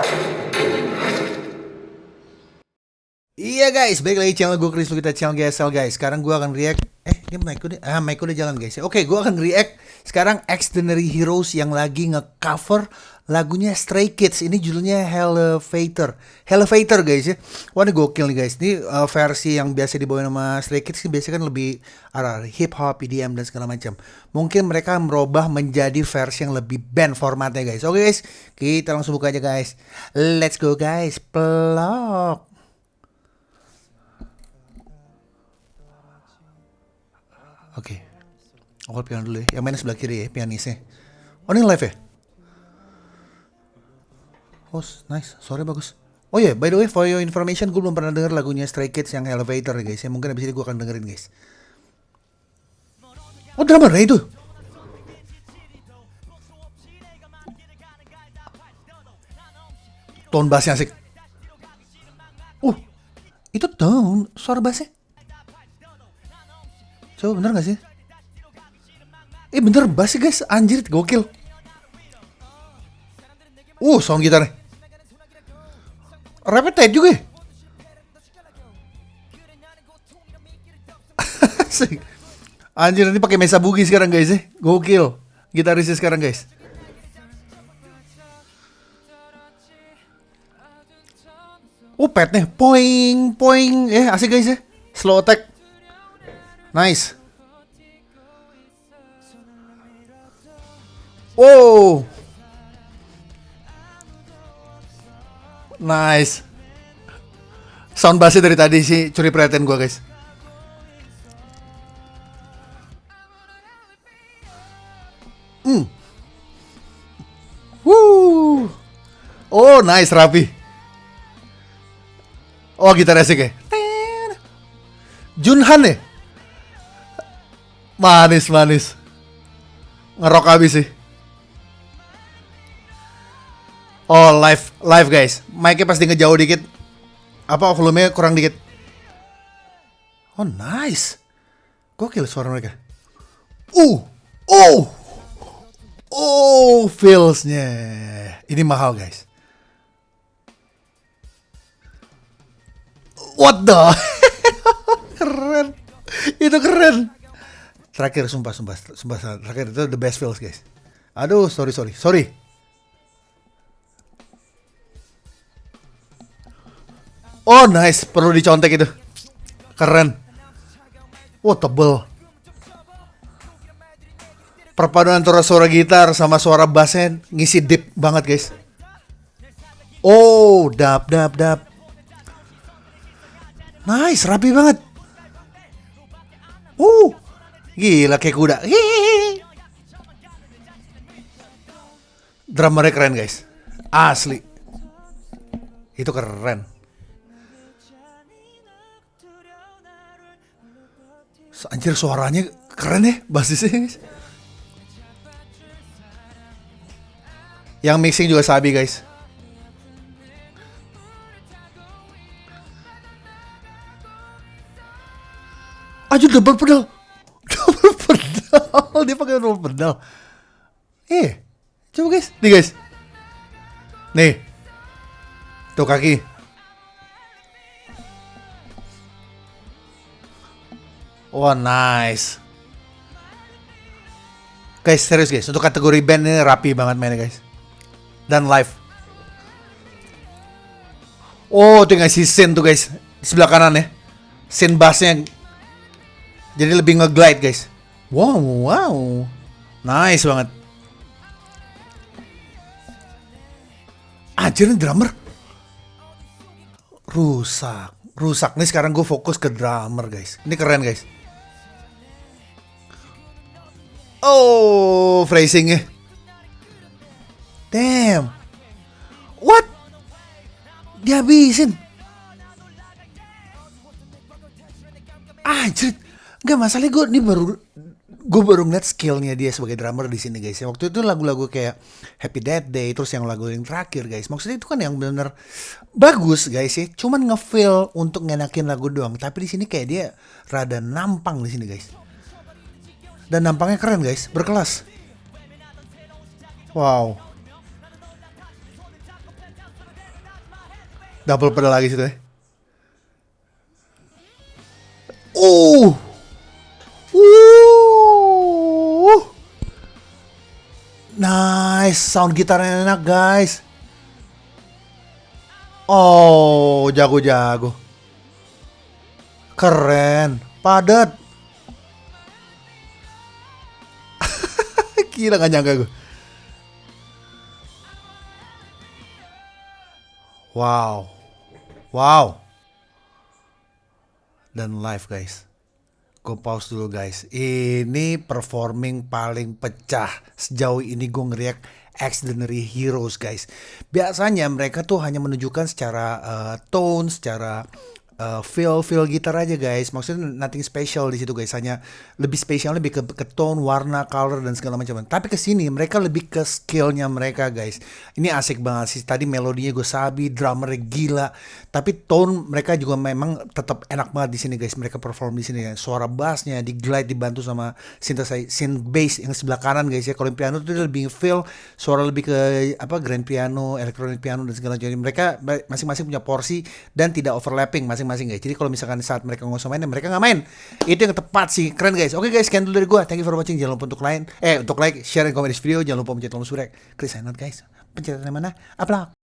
Gracias. Guys, balik lagi channel gue Chris kita channel GSL guys. Sekarang gue akan react. Eh, dia mic udah, ah mic udah jalan guys. Oke, gue akan react sekarang Extraordinary Heroes yang lagi ngecover lagunya Stray Kids. Ini judulnya Elevator. Elevator guys ya. Wah ini gokil nih guys. Ini uh, versi yang biasa dibawain sama Stray Kids ini biasanya kan lebih arah hip hop, EDM dan segala macam. Mungkin mereka merubah menjadi versi yang lebih band formatnya guys. Oke guys, kita langsung buka aja guys. Let's go guys. Pelok. Oke. Okay. Oh, piano dulu ya. Yang main sebelah kiri ya, pianisnya. Oh, ini live ya? Oh, nice. Sorry bagus. Oh ya, yeah, by the way, for your information, gue belum pernah denger lagunya Stray Kids yang Elevator ya guys. Ya mungkin abis ini gue akan dengerin guys. Oh, drummer itu. Tone bassnya asik. Uh, itu tone suara bassnya. Coba bener gak sih? Eh bener bass sih guys, anjir gokil. Uh, sound gitarnya. Rapnya tight juga ya? Anjir ini pakai Mesa Bugi sekarang guys ya. Gokil. Gitarisnya sekarang guys. Oh pet nih, poing, poing, eh asik guys ya. Slow attack. Nice. Wow. Nice. Sound bassnya dari tadi sih curi perhatian gua guys. Hmm. Woo. Oh, nice rapi. Oh, gitar asik ya. Junhan ya? Manis, manis. Ngerok habis sih. Oh, live, live guys. Mic-nya pasti ngejauh dikit. Apa volume kurang dikit. Oh, nice. Gokil suara mereka. Uh, oh, oh, feelsnya. Ini mahal guys. What the? keren. Itu keren. Terakhir sumpah sumpah sumpah terakhir itu the best feels guys. Aduh sorry sorry sorry. Oh nice perlu dicontek itu. Keren. Wow, tebel. Perpaduan antara suara gitar sama suara bassnya ngisi deep banget guys. Oh dap dap dap. Nice rapi banget. Uh Gila kayak kuda. Drummernya keren guys. Asli. Itu keren. Anjir suaranya keren ya basisnya guys. Yang mixing juga Sabi guys. Aja double pedal pedal dia pakai double pedal. Eh coba guys. Nih guys. Nih. Tuh kaki. Wah nice. Guys serius guys untuk kategori band ini rapi banget mainnya guys. Dan live. Oh tinggal si scene tuh guys. Sebelah kanan ya. Scene bassnya. Jadi lebih nge-glide guys. Wow, wow. Nice banget. Anjir ini drummer. Rusak. Rusak. Nih sekarang gue fokus ke drummer guys. Ini keren guys. Oh, phrasingnya. Damn. What? Dihabisin. Anjir. Gak masalah gue nih baru gue baru ngeliat skillnya dia sebagai drummer di sini guys. Waktu itu lagu-lagu kayak Happy Death Day terus yang lagu yang terakhir guys. Maksudnya itu kan yang benar bagus guys ya. Cuman ngefeel untuk ngenakin lagu doang. Tapi di sini kayak dia rada nampang di sini guys. Dan nampangnya keren guys, berkelas. Wow. Double pedal lagi situ ya. Nice, sound gitarnya enak guys. Oh, jago-jago. Keren, padat. Gila gak nyangka gue. Wow. Wow. Dan live guys. Gue pause dulu guys. Ini performing paling pecah sejauh ini gue ngeriak Extraordinary Heroes guys. Biasanya mereka tuh hanya menunjukkan secara uh, tone, secara uh, feel feel gitar aja guys. Maksudnya nothing special di situ guys. Hanya lebih spesial lebih ke, ke tone warna color dan segala macam. Tapi ke sini mereka lebih ke skillnya mereka guys. Ini asik banget sih. Tadi melodinya gue sabi drummer gila. Tapi tone mereka juga memang tetap enak banget di sini guys. Mereka perform di sini. Guys suara bassnya di glide dibantu sama synthesizer synth bass yang sebelah kanan guys ya. Kalau piano itu lebih feel suara lebih ke apa grand piano electronic piano dan segala macam. Mereka masing-masing punya porsi dan tidak overlapping. Masing masing-masing guys. Jadi kalau misalkan saat mereka ngosong main, mereka nggak main. Itu yang tepat sih, keren guys. Oke guys, sekian dulu dari gue. Thank you for watching. Jangan lupa untuk lain, eh untuk like, share, dan komen di video. Jangan lupa pencet tombol subscribe. Chris Hanot guys. Pencet mana? Upload.